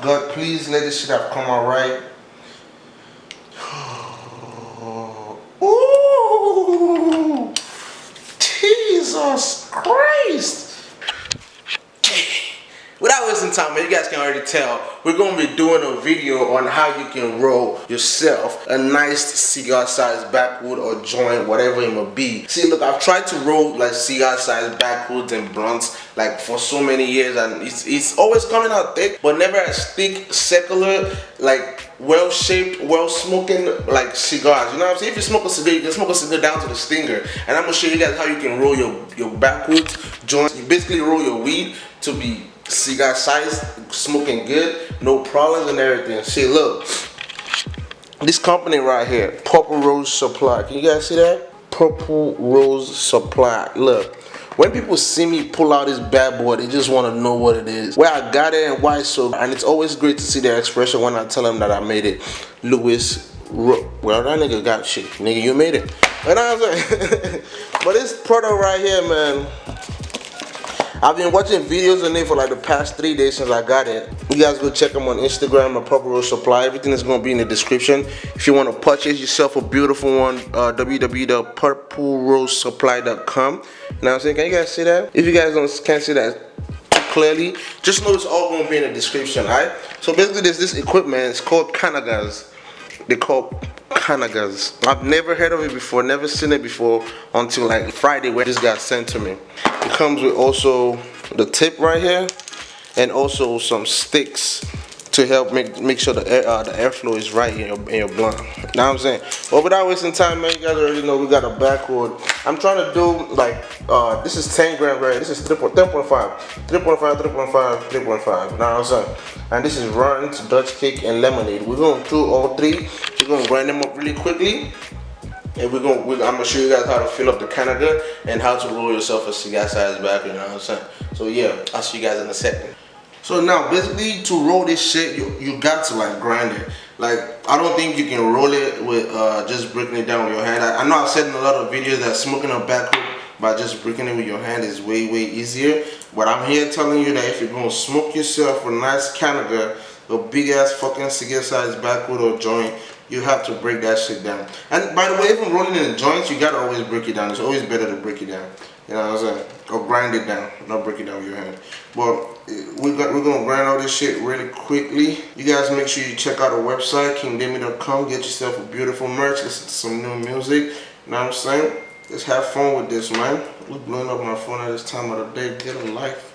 God, please let this shit have come out right. Ooh, Jesus Christ. Without wasting time, you guys can already tell, we're going to be doing a video on how you can roll yourself a nice cigar size backwood or joint, whatever it may be. See, look, I've tried to roll like cigar size backwoods and blunts like for so many years and it's, it's always coming out thick, but never as thick, secular, like well shaped, well smoking like cigars. You know what I'm saying? If you smoke a cigar, you can smoke a cigar down to the stinger. And I'm gonna show you guys how you can roll your, your backwoods joints. You basically roll your weed to be cigar size, smoking good, no problems and everything. See, look, this company right here, Purple Rose Supply. Can you guys see that? Purple Rose Supply. Look, when people see me pull out this bad boy, they just want to know what it is, where I got it and why so. And it's always great to see their expression when I tell them that I made it. Louis well that nigga got shit nigga you made it what I'm saying but this product right here man I've been watching videos on it for like the past three days since I got it. You guys go check them on Instagram or Purple Rose Supply. Everything is going to be in the description. If you want to purchase yourself a beautiful one, uh, www.purplerosesupply.com. What I'm saying? Can you guys see that? If you guys don't can't see that clearly, just know it's all going to be in the description, alright? So basically there's this equipment, it's called Cannagars. They call Cannagars. I've never heard of it before, never seen it before until like Friday when this got sent to me. It comes with also the tip right here and also some sticks to help make make sure the air, uh, the airflow is right in your, in your blunt. Know what I'm saying? But without wasting time, man, you guys already know we got a backwood. I'm trying to do like uh, this is 10 gram right. This is 3.5, 3.5, 3.5, 3.5. Know what I'm saying? And this is Runtz, Dutch cake, and lemonade. We're gonna do all three. We're gonna grind them up really quickly and we're gonna we're, I'm gonna show you guys how to fill up the Cannagar and how to roll yourself a cigar size back you know what I'm saying so yeah I'll see you guys in a second so now basically to roll this shit, you, you got to like grind it. Like I don't think you can roll it with uh, just breaking it down with your hand. I, I, know I've said in a lot of videos that smoking a backwood by just breaking it with your hand is way way easier. But I'm here telling you that if you're gonna smoke yourself a nice Cannagar, a big ass fucking cigar size backwood or joint, you have to break that shit down. And by the way, even rolling in the joints, you gotta always break it down. It's always better to break it down. You know what I'm saying? Or grind it down, not break it down with your hand. But eh, we got, we're gonna grind all this shit really quickly. You guys make sure you check out our website, kingdemi.com. Get yourself a beautiful merch, listen to some new music. You know what I'm saying? Let's have fun with this, man. We're blowing up my phone at this time of the day. Get a life.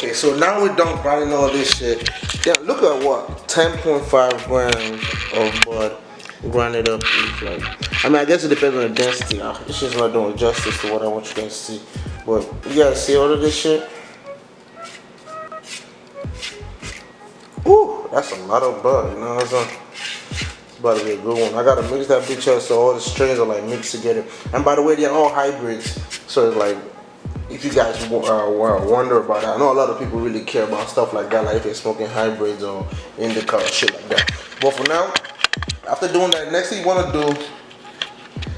Okay so now we're done grinding all this shit yeah look at what 10.5 grams of bud grinded up like i mean i guess it depends on the density this is not doing justice to what i want you guys to see but you guys see all of this shit Ooh, that's a lot of bud you know what i'm saying about to be a good one. I gotta mix that bitch up so all the strains are like mixed together. And by the way, they're all hybrids. So it's like if you guys uh, wonder about that, I know a lot of people really care about stuff like that, like if they're smoking hybrids or indica or shit like that. But for now, after doing that, next thing you want to do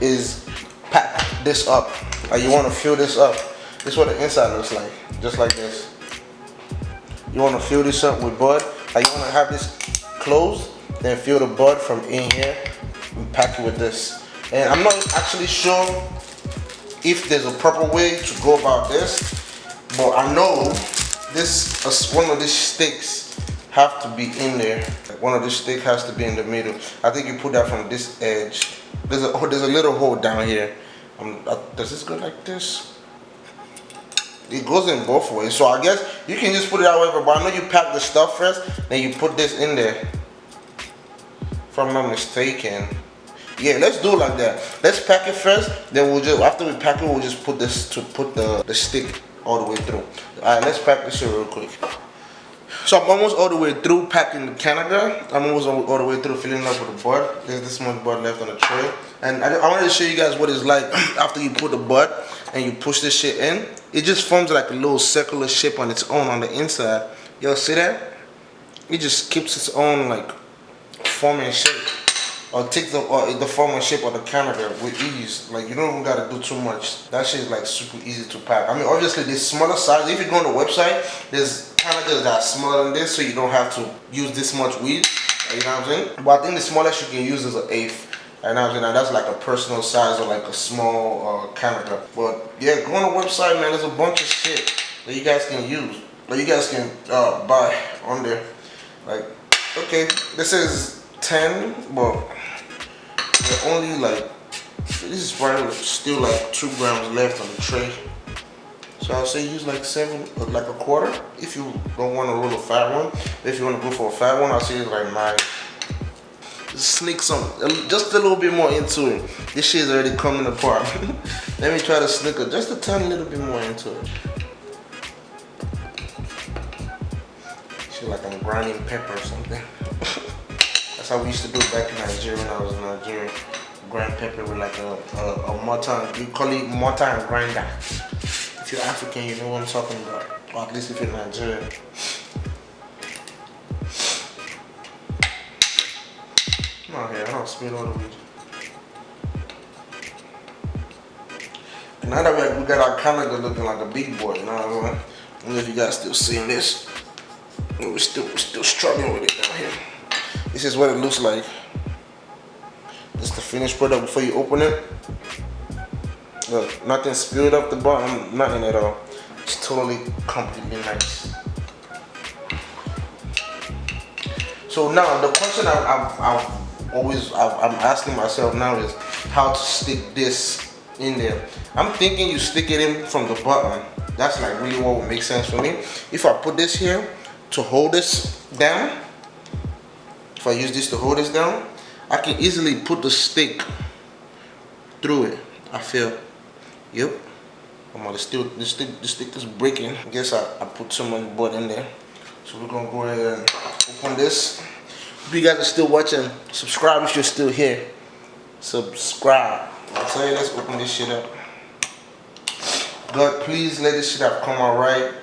is pack this up. Like you want to fill this up. This is what the inside looks like, just like this. You want to fill this up with bud. Like you want to have this closed, then fill the bud from in here and pack it with this. And I'm not actually sure if there's a proper way to go about this but I know this uh, one of these sticks have to be in there one of these sticks has to be in the middle I think you put that from this edge there's a oh, there's a little hole down here um, uh, does this go like this it goes in both ways. So I guess you can just put it however, but I know you pack the stuff first, then you put this in there. If I'm not mistaken. Yeah, let's do it like that. Let's pack it first, then we'll just, after we pack it, we'll just put this, to put the, the stick all the way through. All right, let's pack this real quick. So I'm almost all the way through packing the Cannagar. I'm almost all the way through filling up with the bud. There's this much bud left on the tray. And I, I wanted to show you guys what it's like after you put the bud and you push this shit in. It just forms like a little circular shape on its own on the inside. Y'all see that? It just keeps its own like forming shape or take the or the form and shape of the Cannagar with ease. Like you don't even gotta do too much. That shit is like super easy to pack. I mean obviously there's smaller size. If you go on the website, there's Cannagars that are smaller than this so you don't have to use this much weed. You know what I'm saying? But I think the smallest you can use is an eighth. And I mean, that's like a personal size or like a small uh, Cannagar. But yeah, go on the website, man. There's a bunch of shit that you guys can use, that you guys can uh, buy on there. Like, okay, this is 10, but they're only like, this is probably still like two grams left on the tray. So I'll say use like seven, uh, like a quarter if you don't want to roll a fat one. If you want to go for a fat one, I'll say it's like nine. Sneak some, just a little bit more into it. This shit is already coming apart. Let me try to sneak it just a tiny little bit more into it. Feel like I'm grinding pepper or something. How we used to do back in Nigeria when I was in Nigeria. Grind pepper with like a, a, a mortar, you call it mortar and grinder. If you're African, you know what I'm talking about. Or at least if you're Nigerian. Come on here, I don't spill all the weed. now that we got our Cannagar looking like a big boy, you know what I mean? I don't know if you guys still seeing this. We're still, we're still struggling with it down here. This is what it looks like. This is the finished product before you open it. Look, nothing spilled up the bottom, nothing at all. It's totally completely nice. So now the question I've, I've, I've always I've, I'm asking myself now is how to stick this in there. I'm thinking you stick it in from the bottom. That's like really what would make sense for me. If I put this here to hold this down, if I use this to hold this down, I can easily put the stick through it. I feel, yep. I'm gonna still, the stick, the stick is breaking. I guess I, I put too much butt in there. So we're gonna go ahead and open this. If you guys are still watching, subscribe if you're still here. Subscribe. I tell you, let's open this shit up. God, please let this shit have come out right.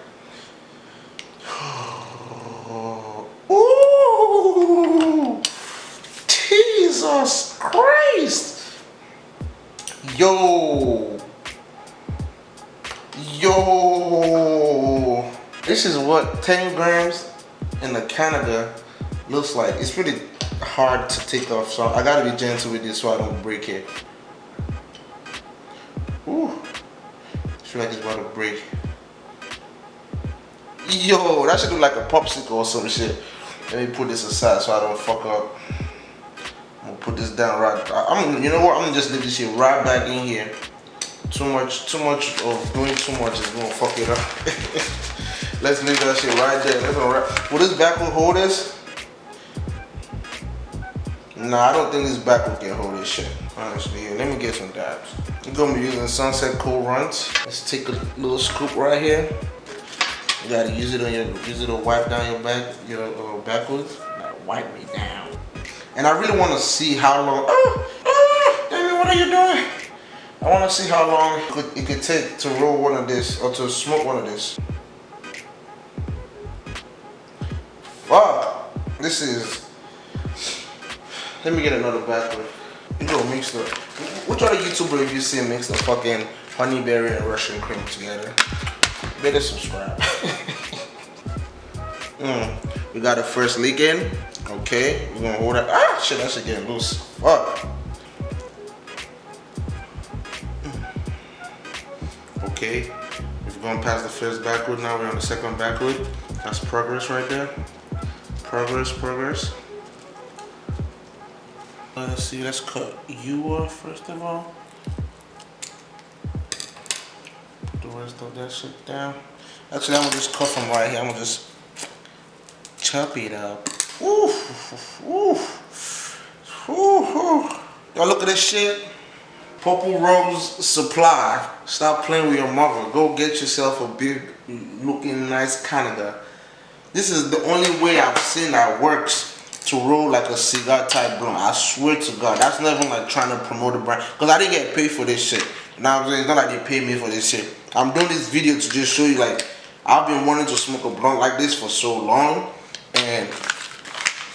Jesus Christ. Yo. Yo. This is what 10 grams in the Cannagar looks like. It's really hard to take off, so I gotta be gentle with this so I don't break it. Ooh. I feel like it's about to break. Yo, that should look like a popsicle or some shit. Let me put this aside so I don't fuck up put this down right. I'm, you know what? I'm gonna just leave this shit right back in here. Too much, too much of doing too much is gonna fuck it up. Let's leave that shit right there. Let's right. Will this backwood hold this? Nah, I don't think this backwood can hold this shit. Honestly, let me get some dabs. I'm gonna be using Sunset Cool Runs. Let's take a little scoop right here. You gotta use it on your, use it to wipe down your back, your uh, backwoods. wipe me down. And I really want to see how long, oh, oh, David, what are you doing? I want to see how long it could, take to roll one of this or to smoke one of this. Wow, this is, let me get another backwood. You go mix the, which other YouTuber have you seen mix the fucking honeyberry and Russian cream together? Better subscribe. mm, we got the first leak in. Okay, we're gonna hold that. Ah, shit, that shit getting loose. Fuck. Okay, we've gone past the first backwood, now we're on the second backwood. That's progress right there. Progress, progress. Let's see, let's cut you off first of all. The rest of that shit down. Actually, I'm gonna just cut from right here. I'm gonna just chop it up. Y'all look at this shit. Purple Rose Supply. Stop playing with your mother. Go get yourself a big looking nice Cannagar. This is the only way I've seen that works to roll like a cigar type blunt. I swear to God. That's not even like trying to promote a brand. Because I didn't get paid for this shit. Now I'm saying it's not like they pay me for this shit. I'm doing this video to just show you like I've been wanting to smoke a blunt like this for so long. And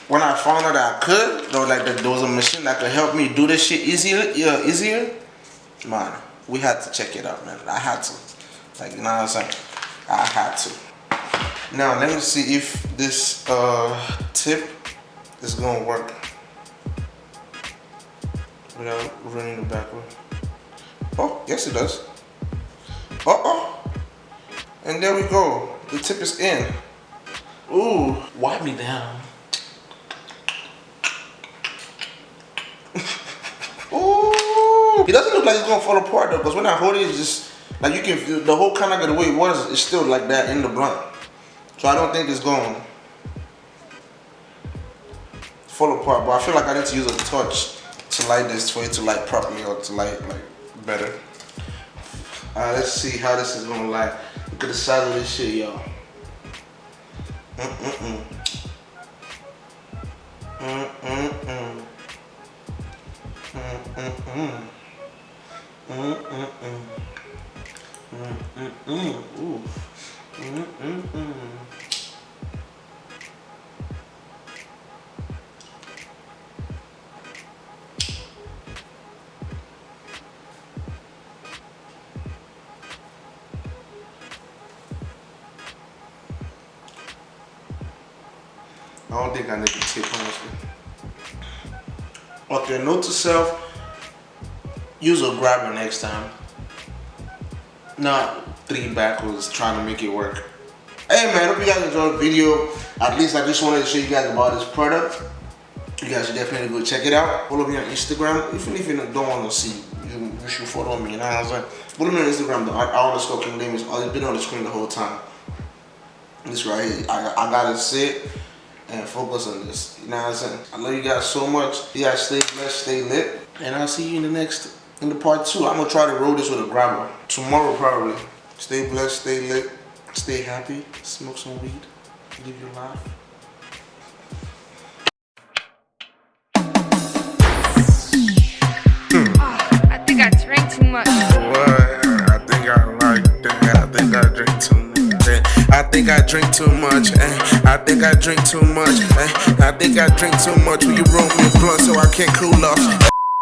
when I found out that I could, though, like there was a machine that could help me do this shit easier, yeah, easier. Man, we had to check it out, man. I had to, like, you know what I'm saying? I had to. Now let me see if this uh, tip is gonna work without running the backwood. Oh, yes it does. Uh oh, and there we go. The tip is in. Ooh, wipe me down. It doesn't look like it's gonna fall apart though, because when I hold it, it's just like you can feel the whole kind of the way it was, it's still like that in the blunt. So I don't think it's to fall apart, but I feel like I need to use a touch to light this for it to light properly or to light like better. Alright, let's see how this is gonna light. Look at the size of this shit, y'all. Mm-mm-mm. Mm-mm-mm. Mm-mm-mm. Mm-mm-mm. Mm-mm-mm. Ooh. Mm-mm-mm. I don't think I need to tip honestly. Okay, note to self, use a grabber next time. Not three backwoods trying to make it work. Hey man, hope you guys enjoyed the video. At least I just wanted to show you guys about this product. You guys should definitely go check it out. Follow me on Instagram. Even if you don't want to see, you, you should follow me. You know what I'm saying? Follow me on Instagram. The underscore King Name is oh, always been on the screen the whole time. This right here, I, I gotta sit and focus on this. You know what I'm saying? I love you guys so much. You guys stay blessed, stay lit. And I'll see you in the next, in the part two. I'm gonna try to roll this with a grabber. Tomorrow probably. Stay blessed, stay lit, stay happy, smoke some weed, live your life. I think I drank too much. What? I think I like that. I think I drink too much. I think I drink too much. Eh? I think I drink too much. Eh? I think I drink too much. Will you roll me a blunt so I can't cool off?